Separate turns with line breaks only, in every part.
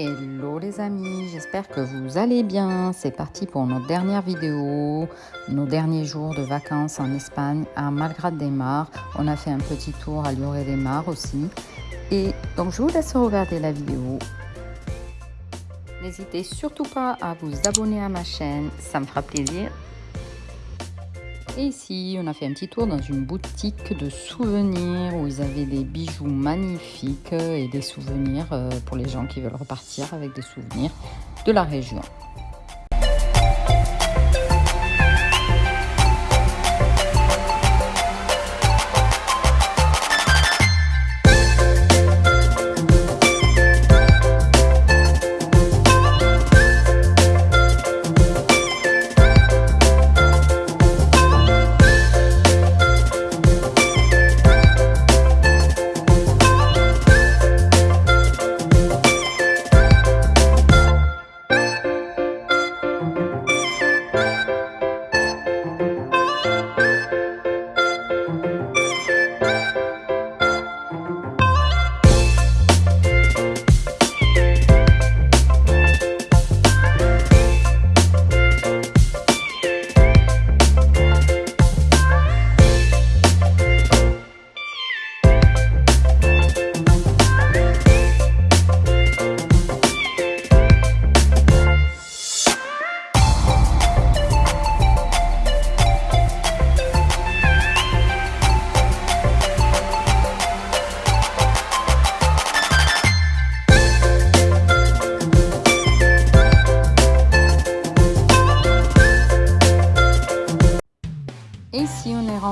Hello les amis, j'espère que vous allez bien. C'est parti pour notre dernière vidéo, nos derniers jours de vacances en Espagne à Malgrad des Mars. On a fait un petit tour à Lloret des Mars aussi. Et donc je vous laisse regarder la vidéo. N'hésitez surtout pas à vous abonner à ma chaîne, ça me fera plaisir. Et ici, on a fait un petit tour dans une boutique de souvenirs où ils avaient des bijoux magnifiques et des souvenirs euh, pour les gens qui veulent repartir avec des souvenirs de la région.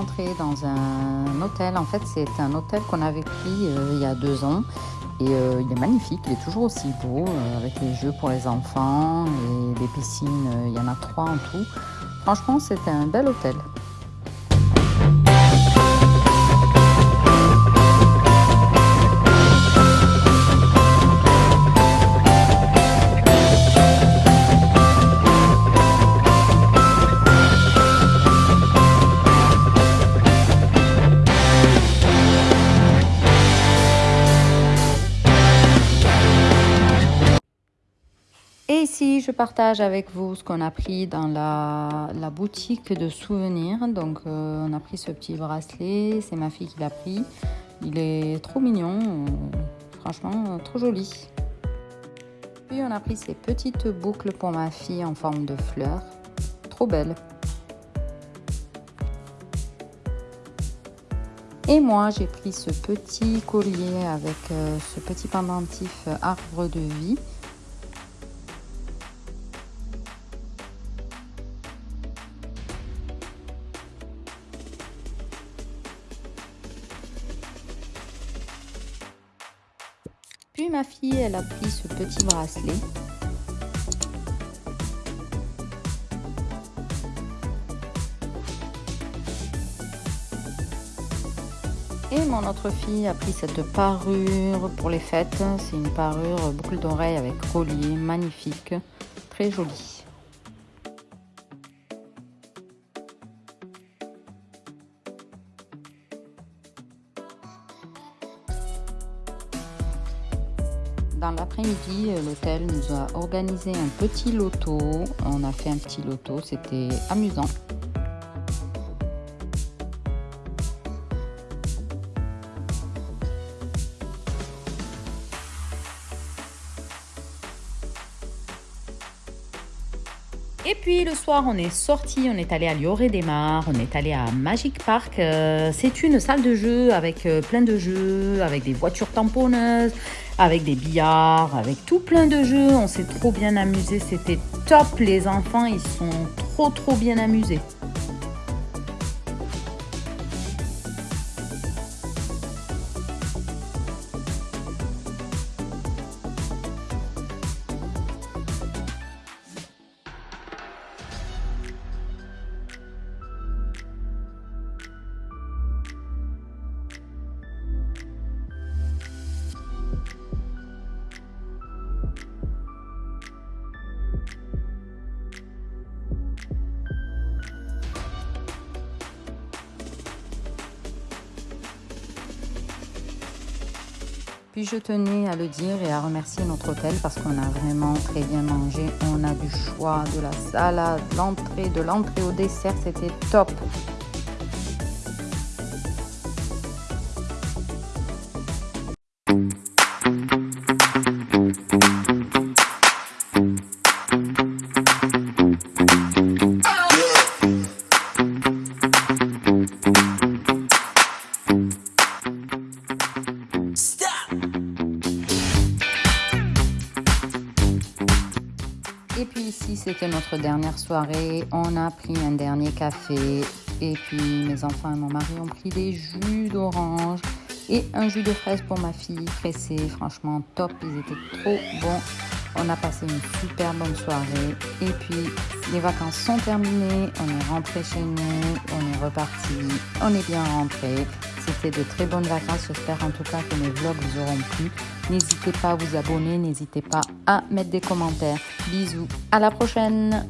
Ici, on est rentré dans un hôtel. En fait, c'est un hôtel qu'on avait pris euh, il y a deux ans. Et euh, il est magnifique, il est toujours aussi beau, euh, avec les jeux pour les enfants et les piscines, il y en a trois en tout. Franchement, c'était un bel hôtel. Ici, je partage avec vous ce qu'on a pris dans la, boutique de souvenirs. Donc, euh, on a pris ce petit bracelet. C'est ma fille qui l'a pris. Il est trop mignon. Franchement, trop joli. Puis, on a pris ces petites boucles pour ma fille en forme de fleurs. Trop belle. Et moi, j'ai pris ce petit collier avec euh, ce petit pendentif arbre de vie. Puis ma fille, elle a pris ce petit bracelet. Et mon autre fille a pris cette parure pour les fêtes. C'est une parure boucle d'oreille avec collier, magnifique, très jolie. Dans l'après-midi, euh, l'hôtel nous a organisé un petit loto. On a fait un petit loto, c'était amusant. Et puis le soir, on est sorti, on est allé à Lloret des Mars, on est allé à Magic Park. Euh, c'est une salle de jeu avec euh, plein de jeux, avec des voitures tamponneuses, avec des billards, avec tout plein de jeux. On s'est trop bien amusé, c'était top. Les enfants, ils sont trop trop bien amusés. Puis je tenais à le dire et à remercier notre hôtel parce qu'on a vraiment très bien mangé. On a du choix, de la salade, l'entrée, de l'entrée au dessert, c'était top. Et puis ici, c'était notre dernière soirée. On a pris un dernier café. Et puis mes enfants et mon mari ont pris des jus d'orange et un jus de fraise pour ma fille pressé. Franchement, top. Ils étaient trop bons. On a passé une super bonne soirée. Et puis, les vacances sont terminées. On est rentré chez nous. On est reparti. On est bien rentré. C'était de très bonnes vacances. J'espère en tout cas que mes vlogs vous auront plu. N'hésitez pas à vous abonner. N'hésitez pas à mettre des commentaires. Bisous. À la prochaine.